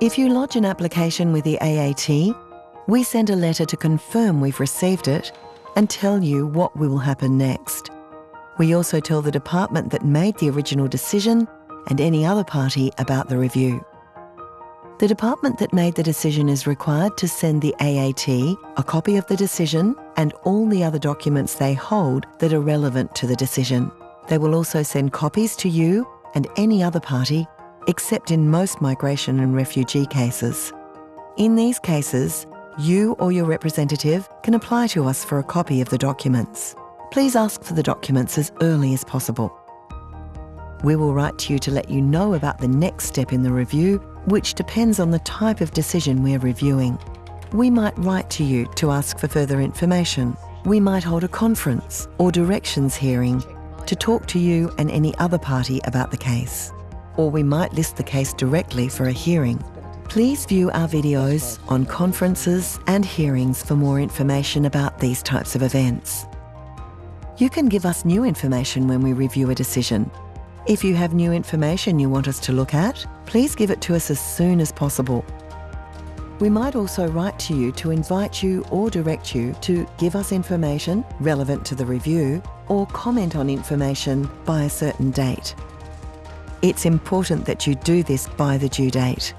If you lodge an application with the AAT, we send a letter to confirm we've received it and tell you what will happen next. We also tell the department that made the original decision and any other party about the review. The department that made the decision is required to send the AAT a copy of the decision and all the other documents they hold that are relevant to the decision. They will also send copies to you and any other party, except in most migration and refugee cases. In these cases, you or your representative can apply to us for a copy of the documents. Please ask for the documents as early as possible. We will write to you to let you know about the next step in the review, which depends on the type of decision we're reviewing. We might write to you to ask for further information. We might hold a conference or directions hearing to talk to you and any other party about the case. Or we might list the case directly for a hearing. Please view our videos on conferences and hearings for more information about these types of events. You can give us new information when we review a decision if you have new information you want us to look at, please give it to us as soon as possible. We might also write to you to invite you or direct you to give us information relevant to the review or comment on information by a certain date. It's important that you do this by the due date.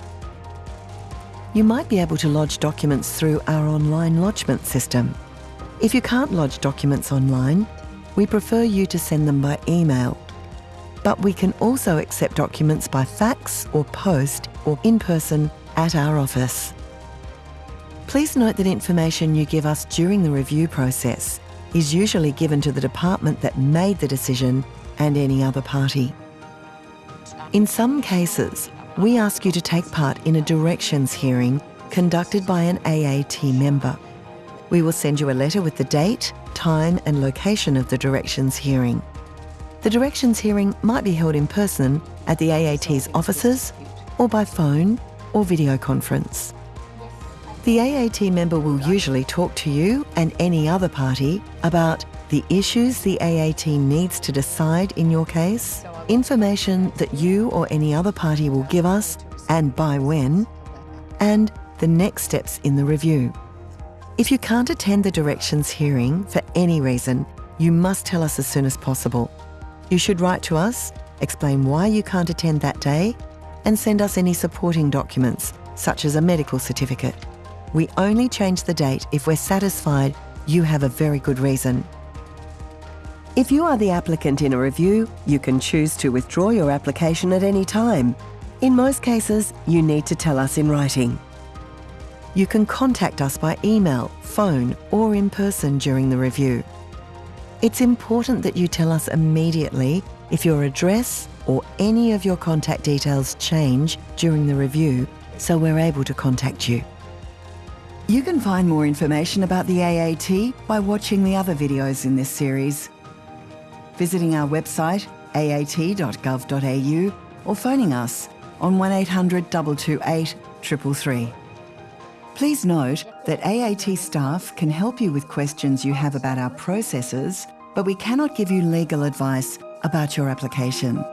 You might be able to lodge documents through our online lodgement system. If you can't lodge documents online, we prefer you to send them by email but we can also accept documents by fax or post or in person at our office. Please note that information you give us during the review process is usually given to the department that made the decision and any other party. In some cases, we ask you to take part in a directions hearing conducted by an AAT member. We will send you a letter with the date, time and location of the directions hearing. The directions hearing might be held in person at the AAT's offices or by phone or video conference. The AAT member will usually talk to you and any other party about the issues the AAT needs to decide in your case, information that you or any other party will give us and by when, and the next steps in the review. If you can't attend the directions hearing for any reason, you must tell us as soon as possible. You should write to us, explain why you can't attend that day, and send us any supporting documents, such as a medical certificate. We only change the date if we're satisfied you have a very good reason. If you are the applicant in a review, you can choose to withdraw your application at any time. In most cases, you need to tell us in writing. You can contact us by email, phone or in person during the review. It's important that you tell us immediately if your address or any of your contact details change during the review so we're able to contact you. You can find more information about the AAT by watching the other videos in this series, visiting our website aat.gov.au or phoning us on 1800 228 333. Please note that AAT staff can help you with questions you have about our processes, but we cannot give you legal advice about your application.